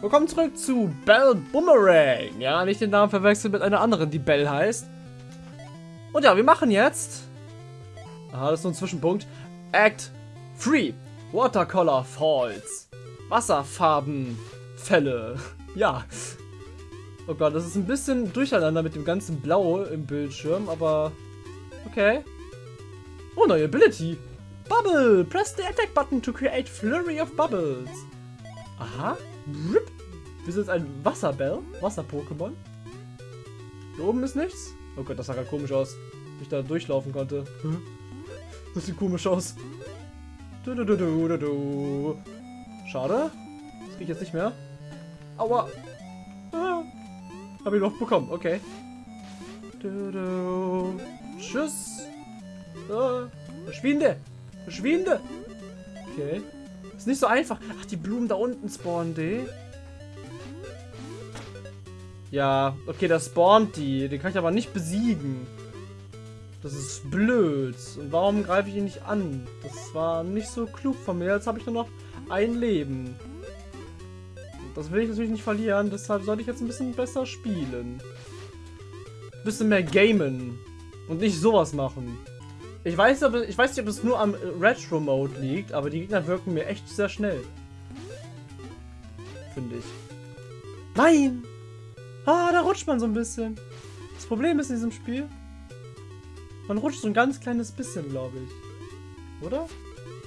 Willkommen zurück zu Bell Boomerang. Ja, nicht den Namen verwechseln mit einer anderen, die Bell heißt. Und ja, wir machen jetzt... Aha, das ist so ein Zwischenpunkt. Act 3. Watercolor Falls. Wasserfarbenfälle. Ja. Oh Gott, das ist ein bisschen durcheinander mit dem ganzen Blau im Bildschirm, aber... Okay. Oh, neue Ability. Bubble. Press the attack button to create flurry of bubbles. Aha. Rip. Wir sind ein Wasserbell. Wasser-Pokémon. Hier oben ist nichts. Oh Gott, das sah gerade komisch aus. Wie ich da durchlaufen konnte. Das sieht komisch aus. Du, du, du. Schade. Das geht jetzt nicht mehr. Aua. Ah. Hab ich noch bekommen. Okay. Tschüss. Ah. Verschwinde. Verschwinde. Okay. Ist nicht so einfach. Ach, die Blumen da unten spawnen die. Ja, okay, da spawnt die. Den kann ich aber nicht besiegen. Das ist blöd. Und warum greife ich ihn nicht an? Das war nicht so klug von mir. Jetzt habe ich nur noch ein Leben. Das will ich natürlich nicht verlieren. Deshalb sollte ich jetzt ein bisschen besser spielen. Ein bisschen mehr gamen. Und nicht sowas machen. Ich weiß, aber, ich weiß nicht, ob es nur am Retro-Mode liegt, aber die Gegner wirken mir echt sehr schnell. Finde ich. Nein! Ah, da rutscht man so ein bisschen. Das Problem ist in diesem Spiel, man rutscht so ein ganz kleines bisschen, glaube ich. Oder?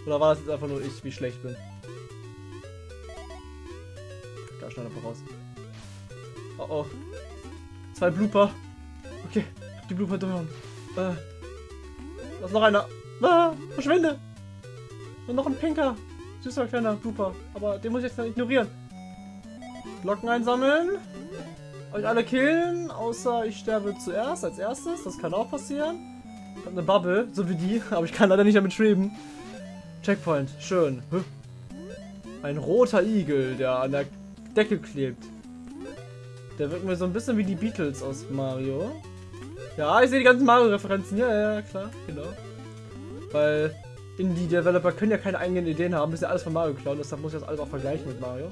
Oder war das jetzt einfach nur ich, wie schlecht bin? Da schnell einfach raus. Oh oh. Zwei Blooper. Okay, die Blooper durch. Äh. Da ist noch einer. Ah, verschwinde! Und noch ein pinker, süßer kleiner Blooper. Aber den muss ich jetzt ignorieren. Blocken einsammeln. Euch alle killen, außer ich sterbe zuerst, als erstes. Das kann auch passieren. Ich habe eine Bubble, so wie die, aber ich kann leider nicht damit schweben. Checkpoint, schön. Ein roter Igel, der an der Decke klebt. Der wirkt mir so ein bisschen wie die Beatles aus Mario. Ja, ich sehe die ganzen Mario-Referenzen. Ja, ja, klar, genau. Weil Indie-Developer können ja keine eigenen Ideen haben, müssen ja alles von Mario klauen, deshalb muss ich das alles auch vergleichen mit Mario.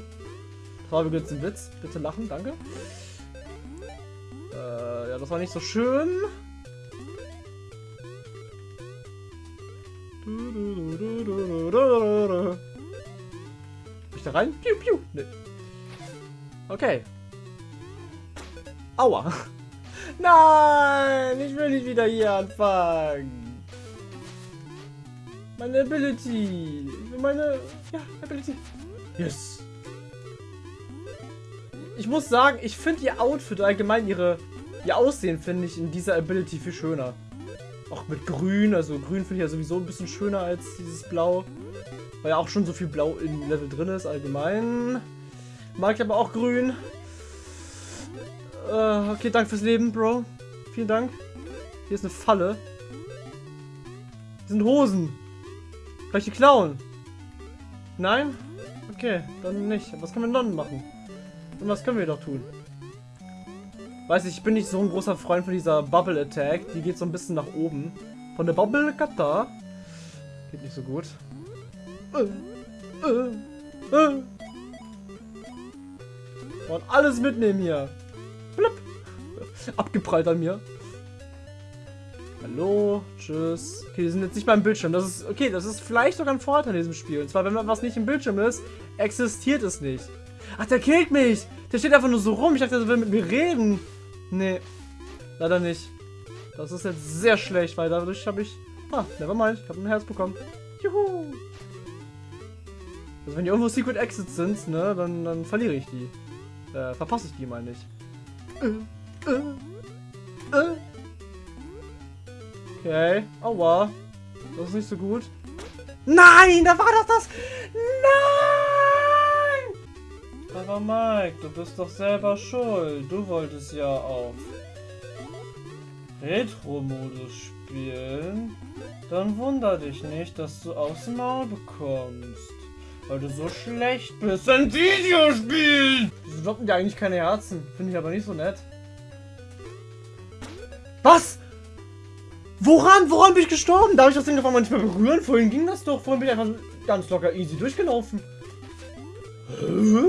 Das war übrigens ein Witz. Bitte lachen, danke. Äh, ja, das war nicht so schön. ich da rein? Piu, piu. Nee. Okay. Aua. Nein, ich will nicht wieder hier anfangen. Meine Ability. Ich will meine... Ja, Ability. Yes. Ich muss sagen, ich finde ihr Outfit allgemein ihre... Ihr Aussehen finde ich in dieser Ability viel schöner. Auch mit Grün. Also Grün finde ich ja sowieso ein bisschen schöner als dieses Blau. Weil ja auch schon so viel Blau im Level drin ist allgemein. Mag ich aber auch Grün. Uh, okay, danke fürs Leben, Bro. Vielen Dank. Hier ist eine Falle. Hier sind Hosen. Ich die klauen? Nein? Okay, dann nicht. Was können wir dann machen? Und was können wir doch tun? Weiß ich, ich bin nicht so ein großer Freund von dieser Bubble Attack. Die geht so ein bisschen nach oben. Von der Bubble Kata. Geht nicht so gut. Äh, äh, äh. Und alles mitnehmen hier. Abgeprallt an mir. Hallo, tschüss. Okay, die sind jetzt nicht beim Bildschirm. Das ist, okay, das ist vielleicht sogar ein Vorteil in diesem Spiel. Und zwar, wenn was nicht im Bildschirm ist, existiert es nicht. Ach, der killt mich. Der steht einfach nur so rum. Ich dachte, der will mit mir reden. Nee, leider nicht. Das ist jetzt sehr schlecht, weil dadurch habe ich... Ah, never mind. Ich habe ein Herz bekommen. Juhu. Also wenn die irgendwo Secret Exits sind, ne, dann, dann verliere ich die. Äh, verpasse ich die. Äh, äh, äh. Okay. Aua. Das ist nicht so gut. Nein, da war doch das... Nein! Aber Mike, du bist doch selber schuld. Du wolltest ja auf Retro-Modus spielen. Dann wunder dich nicht, dass du aufs Maul bekommst. Weil du so schlecht bist in Videospielen. Wieso droppen die eigentlich keine Herzen? Finde ich aber nicht so nett. Was? Woran? Woran bin ich gestorben? Darf ich das Ding auf einmal nicht mehr berühren? Vorhin ging das doch. Vorhin bin ich einfach ganz locker easy durchgelaufen. Hä?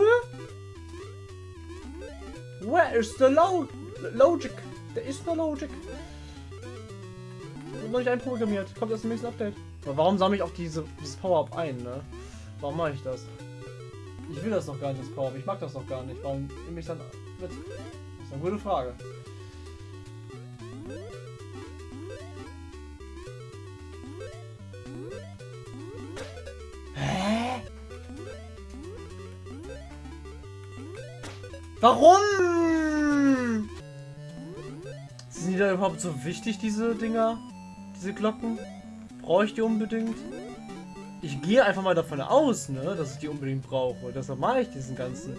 Der ist der Lo Logic. Der ist der Logic. Noch nicht einprogrammiert. Kommt erst im nächsten Update. Aber warum sammle ich auch diese, dieses Power-Up ein, ne? Warum mache ich das? Ich will das doch gar nicht, das Power-Up. Ich mag das doch gar nicht. Warum nehme ich dann mit? Das ist eine gute Frage. Warum? Sind die da überhaupt so wichtig, diese Dinger? Diese Glocken? Brauche ich die unbedingt? Ich gehe einfach mal davon aus, ne, dass ich die unbedingt brauche. Deshalb mache ich diesen ganzen.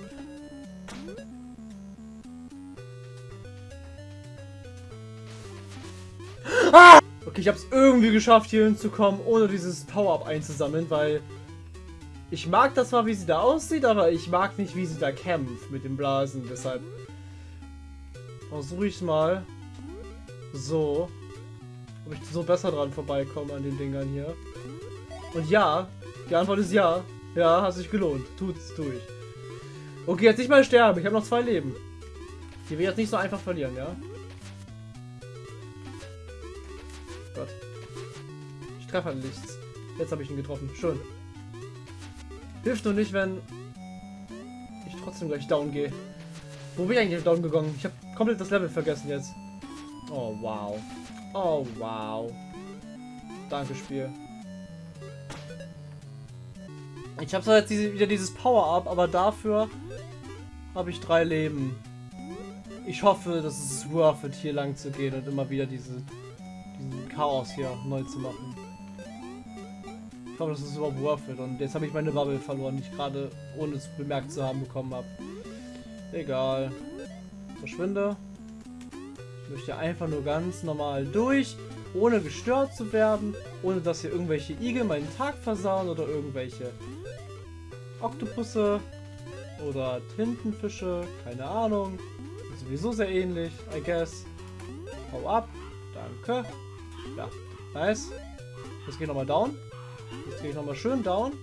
Ah! Okay, ich habe es irgendwie geschafft, hier hinzukommen, ohne dieses Power-Up einzusammeln, weil ich mag das zwar, wie sie da aussieht, aber ich mag nicht, wie sie da kämpft mit den Blasen. Deshalb versuche ich mal so, ob ich so besser dran vorbeikomme an den Dingern hier. Und ja, die Antwort ist ja. Ja, hat sich gelohnt. Tut's durch. Okay, jetzt nicht mal sterben. Ich habe noch zwei Leben. Die will ich jetzt nicht so einfach verlieren, ja? Gott. Ich treffe halt nichts. Jetzt habe ich ihn getroffen. Schön. Hilft nur nicht, wenn ich trotzdem gleich down gehe. Wo bin ich eigentlich down gegangen? Ich habe komplett das Level vergessen jetzt. Oh, wow. Oh, wow. Danke, Spiel. Ich habe zwar jetzt diese, wieder dieses Power-Up, aber dafür habe ich drei Leben. Ich hoffe, dass es worth it, hier lang zu gehen und immer wieder diese, diesen Chaos hier neu zu machen. Hoffe, das ist überhaupt worth it. Und jetzt habe ich meine Bubble verloren, die ich gerade, ohne es bemerkt zu haben, bekommen habe. Egal. Verschwinde. Ich möchte einfach nur ganz normal durch, ohne gestört zu werden, ohne dass hier irgendwelche Igel meinen Tag versauen oder irgendwelche Oktopusse oder Tintenfische, keine Ahnung. Sowieso sehr ähnlich, I guess. Hau ab. Danke. Ja, nice. Jetzt ich nochmal down. Jetzt gehe ich nochmal schön down.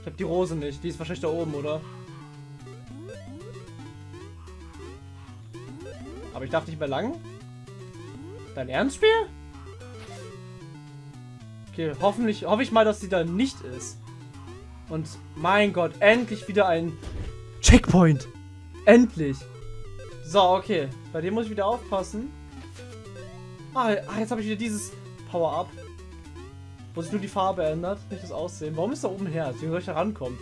Ich habe die Rose nicht. Die ist wahrscheinlich da oben, oder? Aber ich darf nicht mehr lang? Dein Ernstspiel? Okay, hoffentlich, hoffe ich mal, dass sie da nicht ist. Und mein Gott, endlich wieder ein Checkpoint. Endlich. So, okay. Bei dem muss ich wieder aufpassen. Ah, ah jetzt habe ich wieder dieses Power-Up. Wo sich nur die Farbe ändert, nicht das Aussehen. Warum ist da oben her? Wie soll ich da rankommen?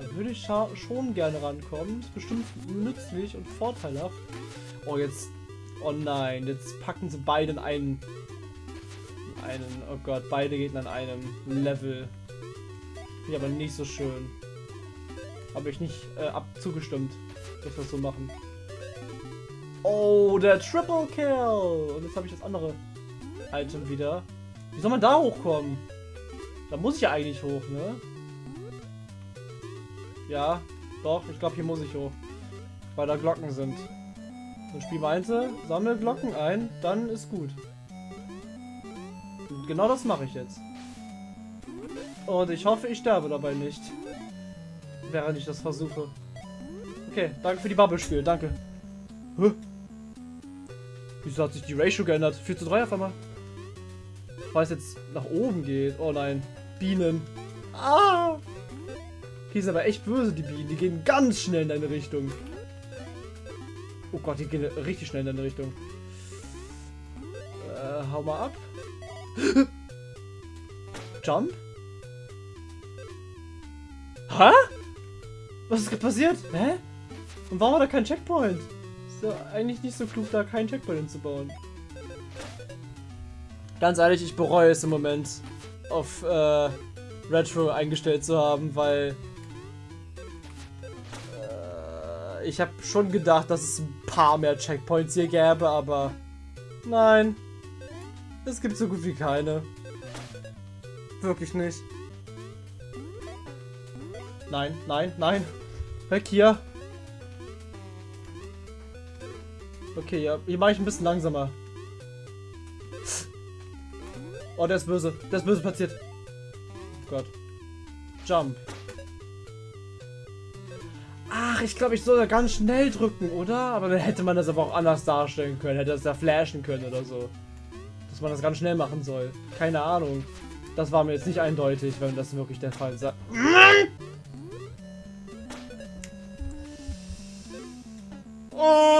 Da würde ich schon gerne rankommen. Ist bestimmt nützlich und vorteilhaft. Oh, jetzt... Oh nein, jetzt packen sie beide in einen einen. Oh Gott, beide Gegner an einem Level. Finde aber nicht so schön. Habe ich nicht äh, abzugestimmt, dass wir das so machen. Oh, der Triple Kill! Und jetzt habe ich das andere Item wieder. Wie soll man da hochkommen? Da muss ich ja eigentlich hoch, ne? Ja, doch, ich glaube, hier muss ich hoch. Weil da Glocken sind. Und Spiel meinte, sammle Glocken ein, dann ist gut genau das mache ich jetzt. Und ich hoffe, ich sterbe dabei nicht. Während ich das versuche. Okay, danke für die Bubble-Spiel, danke. Hä? Wieso hat sich die Ratio geändert? 4 zu 3 auf einmal. Weil es jetzt nach oben geht. Oh nein. Bienen. Ah! Die sind aber echt böse, die Bienen. Die gehen ganz schnell in deine Richtung. Oh Gott, die gehen richtig schnell in deine Richtung. Äh, hau mal ab. Jump? Hä? Was ist passiert? Hä? Und warum war da kein Checkpoint? Ist ja eigentlich nicht so klug, da keinen Checkpoint hinzubauen. Ganz ehrlich, ich bereue es im Moment, auf äh, Retro eingestellt zu haben, weil äh, ich habe schon gedacht, dass es ein paar mehr Checkpoints hier gäbe, aber nein. Es gibt so gut wie keine. Wirklich nicht. Nein, nein, nein. Weg hier. Okay, ja, hier mache ich ein bisschen langsamer. Oh, der ist böse. Der ist böse platziert. Oh Gott. Jump. Ach, ich glaube, ich soll da ganz schnell drücken, oder? Aber dann hätte man das aber auch anders darstellen können. Hätte das da flashen können oder so. Dass man das ganz schnell machen soll. Keine Ahnung. Das war mir jetzt nicht eindeutig, wenn das wirklich der Fall sei. Oh,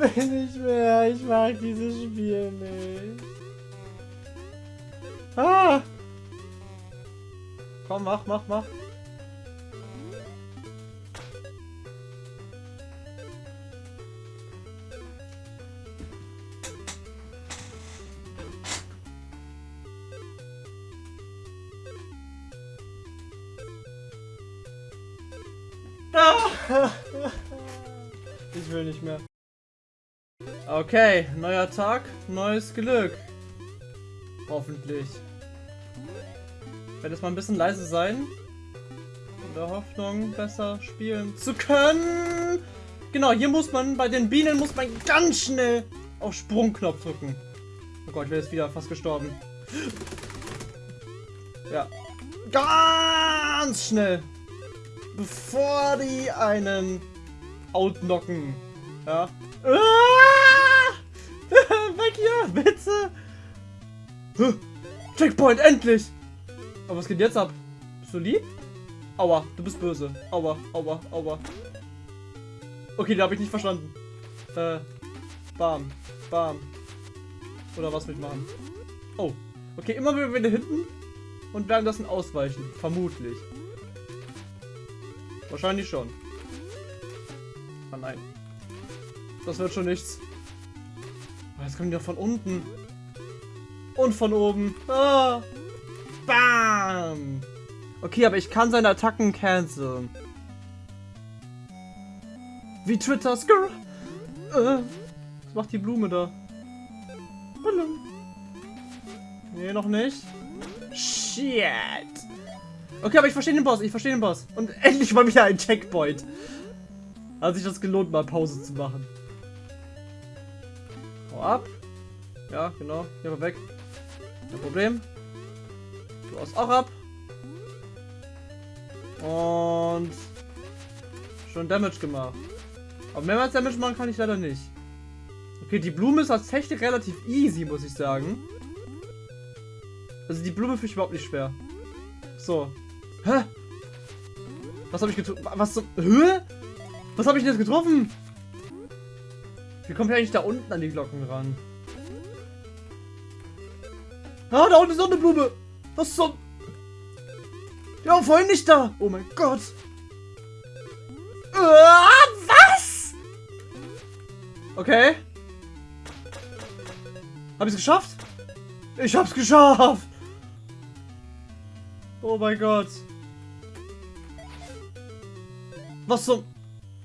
will nicht mehr. Ich mag dieses Spiel nicht. Ah! Komm, mach, mach, mach. Ah! Ich will nicht mehr. Okay, neuer Tag, neues Glück. Hoffentlich. Ich werde jetzt mal ein bisschen leise sein. In der Hoffnung, besser spielen zu können. Genau, hier muss man, bei den Bienen muss man ganz schnell auf Sprungknopf drücken. Oh Gott, ich bin jetzt wieder fast gestorben. Ja. Ganz schnell. Bevor die einen outknocken. Ja. Ah! Hier, bitte! Checkpoint, endlich! Aber was geht jetzt ab? Bist du lieb? Aua, du bist böse. Aua, aua, aua. Okay, da habe ich nicht verstanden. Äh, bam, bam. Oder was will ich machen? Oh, okay, immer wieder hinten und werden das ausweichen. Vermutlich. Wahrscheinlich schon. Ah nein. Das wird schon nichts. Jetzt kommen die doch von unten. Und von oben. Ah. Bam. Okay, aber ich kann seine Attacken canceln. Wie Twitter. Skrr. Äh, was macht die Blume da? Nee, noch nicht. Shit. Okay, aber ich verstehe den Boss. Ich verstehe den Boss. Und endlich mal wieder ein Checkpoint. Hat sich das gelohnt, mal Pause zu machen. Ab. Ja, genau. Hier mal weg. Kein Problem. Du haust auch ab. Und schon Damage gemacht. Aber mehrmals Damage machen kann ich leider nicht. Okay, die Blume ist tatsächlich relativ easy, muss ich sagen. Also die Blume finde ich überhaupt nicht schwer. So. Hä? Was habe ich getroffen? Was zum... Hä? Was habe ich denn jetzt getroffen? Wie kommt ich eigentlich da unten an die Glocken ran? Ah, da unten ist noch eine Blume. Was zum... Ja, vorhin nicht da. Oh mein Gott. Ah, was? Okay. Hab ich es geschafft? Ich hab's geschafft. Oh mein Gott. Was zum...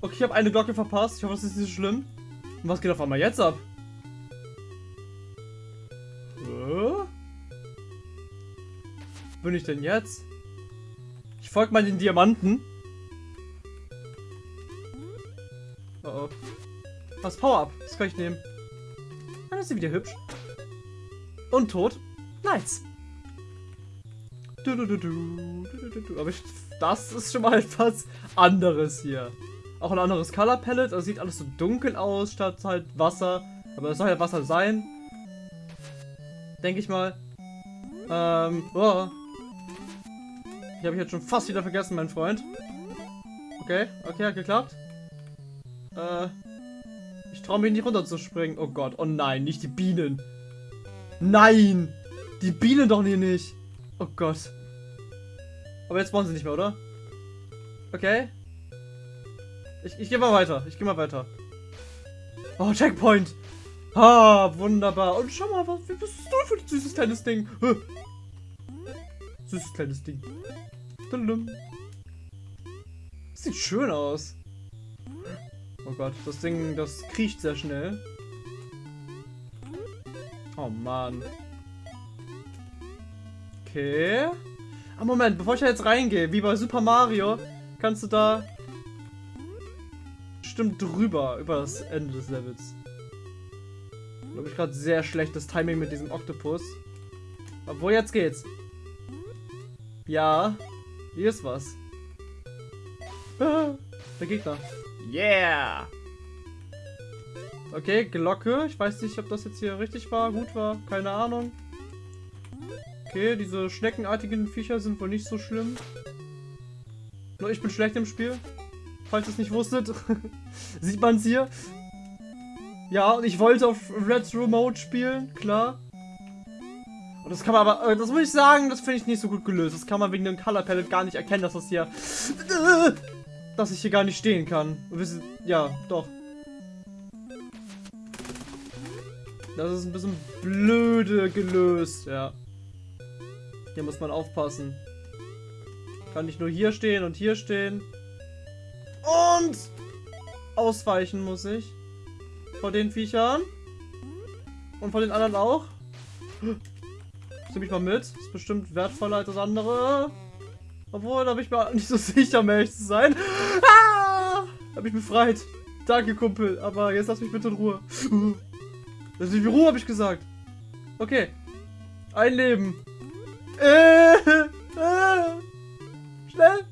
Okay, ich habe eine Glocke verpasst. Ich hoffe, das ist nicht so schlimm. Was geht auf einmal jetzt ab? Bin ich denn jetzt? Ich folge mal den Diamanten. Oh oh. Was? Power-Up. Das kann ich nehmen. Dann ist sie wieder hübsch. Und tot. Nice. Aber ich, das ist schon mal etwas anderes hier. Auch ein anderes Color Palette. Also sieht alles so dunkel aus, statt halt Wasser. Aber es soll ja Wasser sein. Denke ich mal. Ähm, oh. Ich habe ich jetzt schon fast wieder vergessen, mein Freund. Okay, okay, hat geklappt. Äh, ich traue mich nicht runter zu springen. Oh Gott, oh nein, nicht die Bienen. Nein! Die Bienen doch hier nicht. Oh Gott. Aber jetzt wollen sie nicht mehr, oder? Okay. Ich, ich gehe mal weiter. Ich gehe mal weiter. Oh, Checkpoint. Ah, wunderbar. Und schau mal, was, was ist das für ein süßes kleines Ding? Süßes kleines Ding. Sieht schön aus. Oh Gott, das Ding, das kriecht sehr schnell. Oh Mann. Okay. Ah, Moment, bevor ich da jetzt reingehe, wie bei Super Mario, kannst du da bestimmt drüber, über das Ende des Levels. Glaube ich gerade sehr schlechtes Timing mit diesem Oktopus. Obwohl, jetzt geht's. Ja. Hier ist was. Ah, der Gegner. Yeah! Okay, Glocke. Ich weiß nicht, ob das jetzt hier richtig war, gut war. Keine Ahnung. Okay, diese schneckenartigen Viecher sind wohl nicht so schlimm. Nur ich bin schlecht im Spiel. Falls ihr es nicht wusstet. Sieht man es hier. Ja, und ich wollte auf Red Remote spielen, klar. Und das kann man aber, äh, das muss ich sagen, das finde ich nicht so gut gelöst. Das kann man wegen dem Color Palette gar nicht erkennen, dass das hier, dass ich hier gar nicht stehen kann. Ja, doch. Das ist ein bisschen blöde gelöst, ja. Hier muss man aufpassen. Kann nicht nur hier stehen und hier stehen. Und ausweichen muss ich. Vor den Viechern. Und vor den anderen auch. Nimm ich mal mit. Ist bestimmt wertvoller als das andere. Obwohl, da bin ich mir nicht so sicher, um ehrlich zu sein. Ah! Hab mich befreit. Danke, Kumpel. Aber jetzt lass mich bitte in Ruhe. Lass mich in Ruhe, habe ich gesagt. Okay. Ein Leben. Äh, äh. Schnell.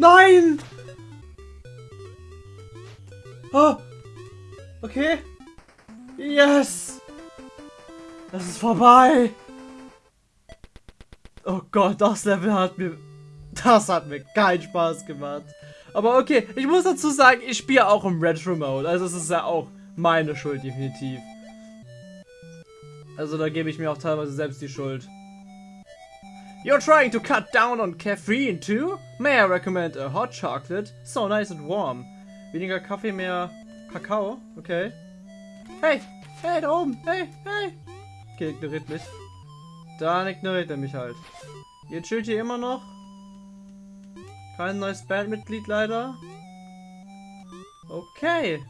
Nein! Oh. Okay. Yes! Das ist vorbei! Oh Gott, das Level hat mir... Das hat mir keinen Spaß gemacht. Aber okay, ich muss dazu sagen, ich spiele auch im Retro Mode. Also es ist ja auch meine Schuld, definitiv. Also da gebe ich mir auch teilweise selbst die Schuld. You're trying to cut down on caffeine too? May I recommend a hot chocolate? So nice and warm. Weniger Kaffee, mehr Kakao. Okay. Hey! Hey, da oben! Hey! Hey! Okay, ignoriert mich. Dann ignoriert er mich halt. Ihr chillt hier immer noch. Kein neues Bandmitglied leider. Okay.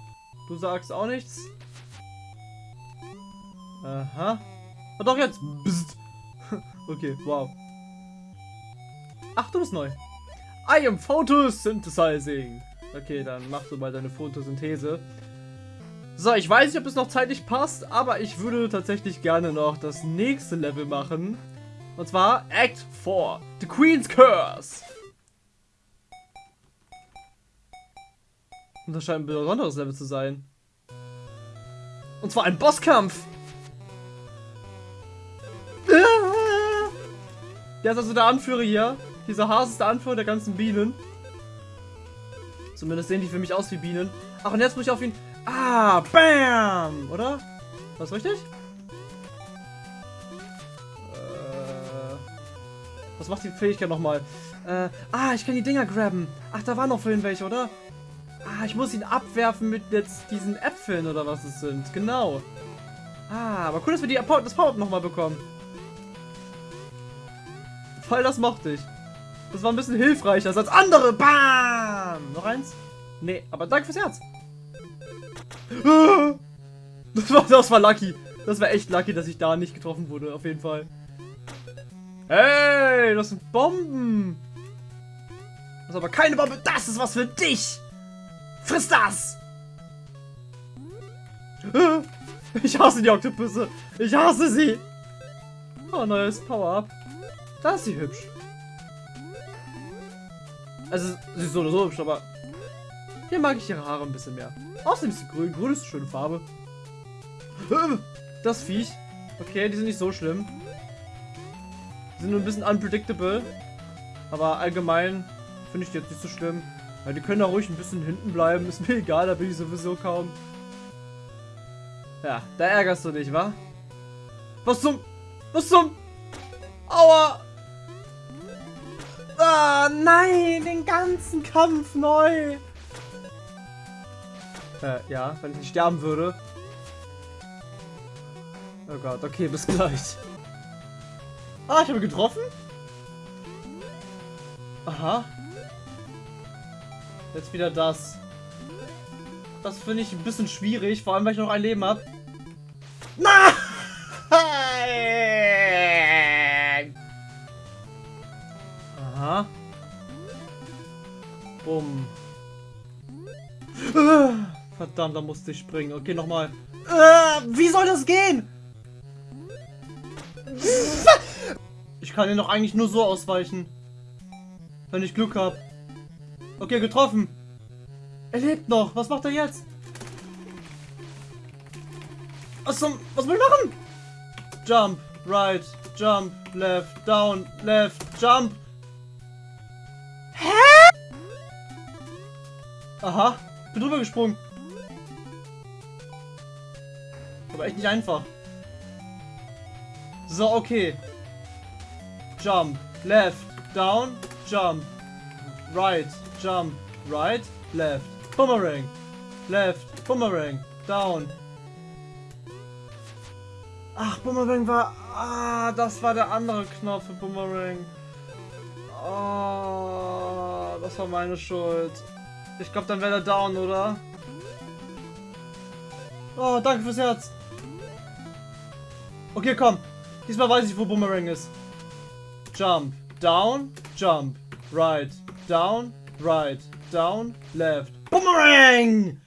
Du sagst auch nichts. Aha. Oh, doch jetzt. Bzzt. okay, wow. Ach, du bist neu. I am Photosynthesizing. Okay, dann mach du mal deine Photosynthese. So, ich weiß nicht, ob es noch zeitlich passt, aber ich würde tatsächlich gerne noch das nächste Level machen. Und zwar Act 4, The Queen's Curse. Und das scheint ein besonderes Level zu sein. Und zwar ein Bosskampf. Der ist also der Anführer hier. Dieser Hase ist der Anführer der ganzen Bienen. Zumindest sehen die für mich aus wie Bienen. Ach, und jetzt muss ich auf ihn... Ah, bam! Oder? War das richtig? Äh, was macht die Fähigkeit nochmal? Äh, ah, ich kann die Dinger grabben. Ach, da waren noch vorhin welche, oder? Ah, ich muss ihn abwerfen mit jetzt diesen Äpfeln oder was es sind. Genau. Ah, aber cool, dass wir die, das Power-Up nochmal bekommen. Voll, das mochte ich. Das war ein bisschen hilfreicher als andere. Bam! Noch eins? Nee, aber danke fürs Herz. Das war, das war lucky. Das war echt lucky, dass ich da nicht getroffen wurde, auf jeden Fall. Hey, das sind Bomben. Das ist aber keine Bombe. Das ist was für dich. Friss das. Ich hasse die Oktopüsse. Ich hasse sie. Oh, neues Power-Up. Da ist sie hübsch. Also, sie ist so oder so hübsch, aber hier mag ich ihre Haare ein bisschen mehr. Außerdem ist sie grün. Grün ist eine schöne Farbe. Das Viech. Okay, die sind nicht so schlimm. Die sind nur ein bisschen unpredictable. Aber allgemein finde ich die jetzt nicht so schlimm. Weil die können da ruhig ein bisschen hinten bleiben. Ist mir egal, da bin ich sowieso kaum. Ja, da ärgerst du dich, wa? Was zum... Was zum... Aua! Ah, nein, den ganzen Kampf neu. Äh, ja, wenn ich nicht sterben würde. Oh Gott, okay, bis gleich. Ah, ich habe getroffen? Aha. Jetzt wieder das. Das finde ich ein bisschen schwierig, vor allem weil ich noch ein Leben habe. Nein! Verdammt, da musste ich springen. Okay, nochmal. Äh, wie soll das gehen? Ich kann ihn doch eigentlich nur so ausweichen. Wenn ich Glück habe. Okay, getroffen. Er lebt noch. Was macht er jetzt? Was zum... Was will ich machen? Jump, right, jump, left, down, left, jump. Hä? Aha, bin drüber gesprungen. Aber echt nicht einfach. So, okay. Jump, left, down, jump, right, jump, right, left, boomerang, left, boomerang, down. Ach, Boomerang war... Ah, das war der andere Knopf für Boomerang. Oh, das war meine Schuld. Ich glaube, dann wäre der down, oder? Oh, danke fürs Herz. Okay, komm. Diesmal weiß ich, wo Boomerang ist. Jump, down, jump, right, down, right, down, left. Boomerang!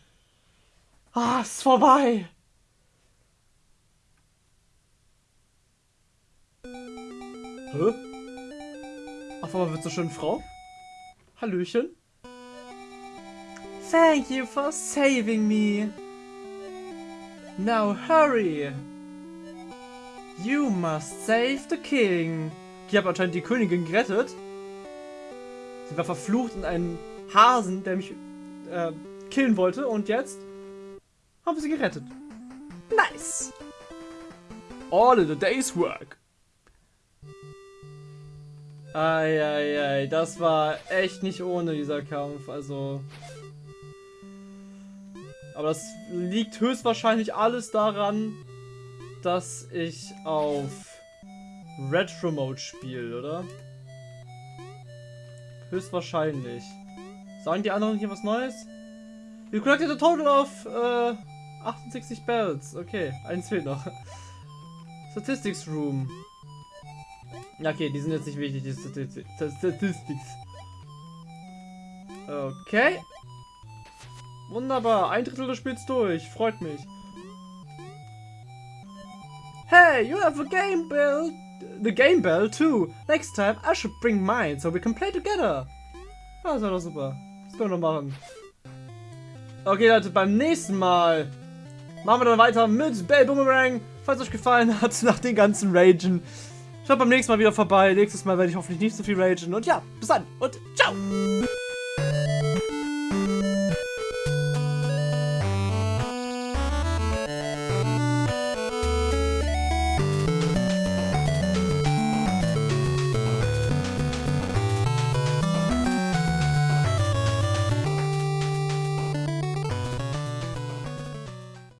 Ah, ist vorbei. Hä? Auf einmal wird so schön Frau. Hallöchen. Thank you for saving me. Now hurry. You must save the king. Ich habe anscheinend die Königin gerettet. Sie war verflucht in einen Hasen, der mich äh, killen wollte. Und jetzt haben wir sie gerettet. Nice. All in a day's work. Eieiei, das war echt nicht ohne dieser Kampf, also... Aber das liegt höchstwahrscheinlich alles daran, dass ich auf Retro Mode spiele, oder? Höchstwahrscheinlich. Sagen die anderen hier was Neues? You collected a total of äh, 68 Bells. Okay, eins fehlt noch. Statistics Room. Okay, die sind jetzt nicht wichtig, die Statistics. Okay. Wunderbar, ein Drittel des Spiels durch, freut mich. Hey, you have a game bell, the game bell too. Next time I should bring mine, so we can play together. Ah, das war doch super. Das können wir noch machen. Okay, Leute, beim nächsten Mal machen wir dann weiter mit Bell Boomerang. Falls euch gefallen hat, nach den ganzen Ragen. Schaut beim nächsten Mal wieder vorbei. Nächstes Mal werde ich hoffentlich nicht so viel ragen. Und ja, bis dann und ciao!